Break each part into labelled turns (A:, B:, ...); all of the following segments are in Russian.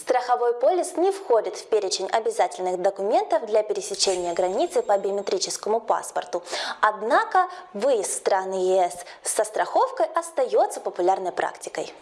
A: Страховой полис не входит в перечень обязательных документов для пересечения границы по биометрическому паспорту. Однако выезд страны ЕС со страховкой остается популярной практикой.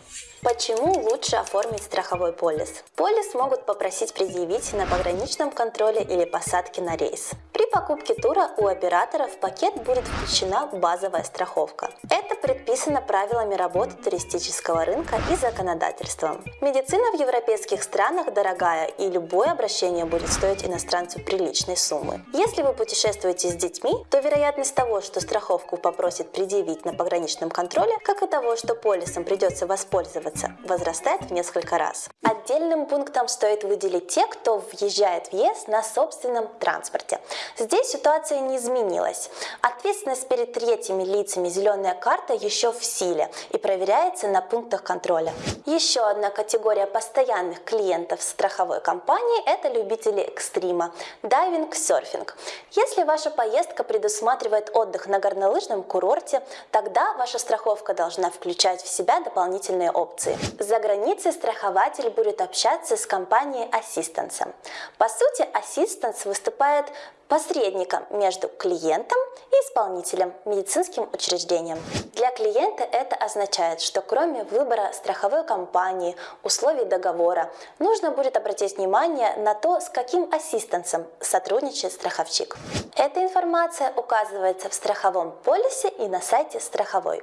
A: Почему лучше оформить страховой полис? Полис могут попросить предъявить на пограничном контроле или посадке на рейс. При покупке тура у оператора в пакет будет включена базовая страховка. Это предписано правилами работы туристического рынка и законодательством. Медицина в европейских странах дорогая и любое обращение будет стоить иностранцу приличной суммы. Если вы путешествуете с детьми, то вероятность того, что страховку попросит предъявить на пограничном контроле, как и того, что полисом придется воспользоваться, возрастает в несколько раз. Отдельным пунктом стоит выделить те, кто въезжает в ЕС на собственном транспорте. Здесь ситуация не изменилась. Ответственность перед третьими лицами «Зеленая карта» еще в силе и проверяется на пунктах контроля. Еще одна категория постоянных клиентов страховой компании – это любители экстрима – дайвинг, серфинг. Если ваша поездка предусматривает отдых на горнолыжном курорте, тогда ваша страховка должна включать в себя дополнительные опции. За границей страхователь будет общаться с компанией Assistance. По сути, Assistance выступает посредником между клиентом и исполнителем, медицинским учреждением. Для клиента это означает, что кроме выбора страховой компании, условий договора, нужно будет обратить внимание на то, с каким ассистенсом сотрудничает страховщик. Эта информация указывается в страховом полисе и на сайте страховой.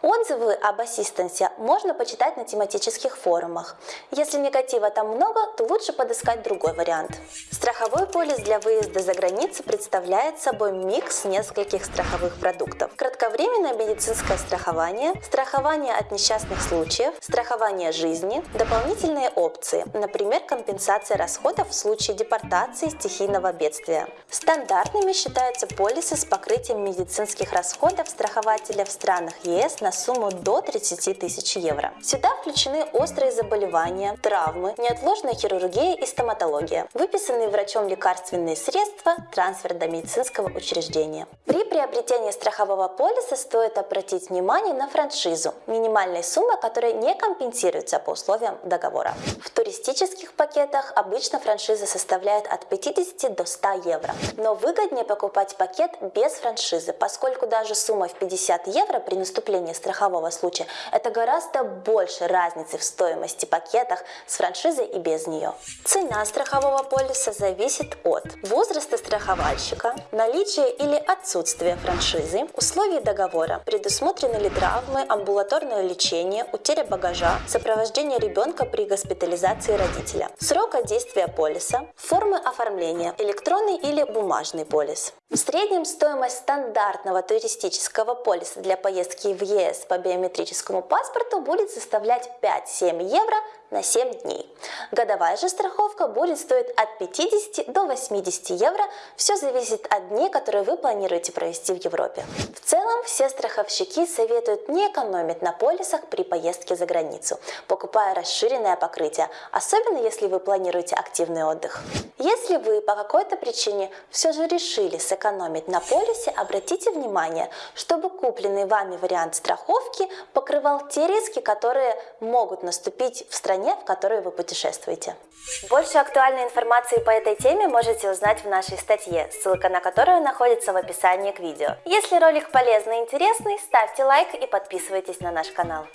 A: Отзывы об ассистенсе можно почитать на тематических форумах. Если негатива там много, то лучше подыскать другой вариант. Страховой полис для выезда за границу представляет собой микс нескольких страховых продуктов. Кратковременное медицинское страхование, страхование от несчастных случаев, страхование жизни, дополнительные опции, например, компенсация расходов в случае депортации стихийного бедствия. Стандартными считаются полисы с покрытием медицинских расходов страхователя в странах ЕС на сумму до 30 тысяч евро. Сюда включены острые заболевания, травмы, неотложная хирургия и стоматология, выписанные врачом лекарственные средства, трансфер до медицинского учреждения. При приобретении страхового полиса стоит обратить внимание на франшизу, минимальной суммы, которая не компенсируется по условиям договора. В туристических пакетах обычно франшиза составляет от 50 до 100 евро, но выгоднее покупать пакет без франшизы, поскольку даже сумма в 50 евро при наступлении страхового случая, это гораздо больше разницы в стоимости пакетах с франшизой и без нее. Цена страхового полиса зависит от возраста страховальщика, наличия или отсутствия франшизы, условий договора, предусмотрены ли травмы, амбулаторное лечение, утеря багажа, сопровождение ребенка при госпитализации родителя, срока действия полиса, формы оформления, электронный или бумажный полис. В среднем стоимость стандартного туристического полиса для поездки в ЕС по биометрическому паспорту будет составлять 5-7 евро на 7 дней. Годовая же страховка будет стоить от 50 до 80 евро, все зависит от дней, которые вы планируете провести в Европе. В целом, все страховщики советуют не экономить на полисах при поездке за границу, покупая расширенное покрытие, особенно если вы планируете активный отдых. Если вы по какой-то причине все же решили сэкономить на полисе, обратите внимание, чтобы купленный вами вариант страховки покрывал те риски, которые могут наступить в стране стране, в которой вы путешествуете. Больше актуальной информации по этой теме можете узнать в нашей статье, ссылка на которую находится в описании к видео. Если ролик полезный и интересный, ставьте лайк и подписывайтесь на наш канал.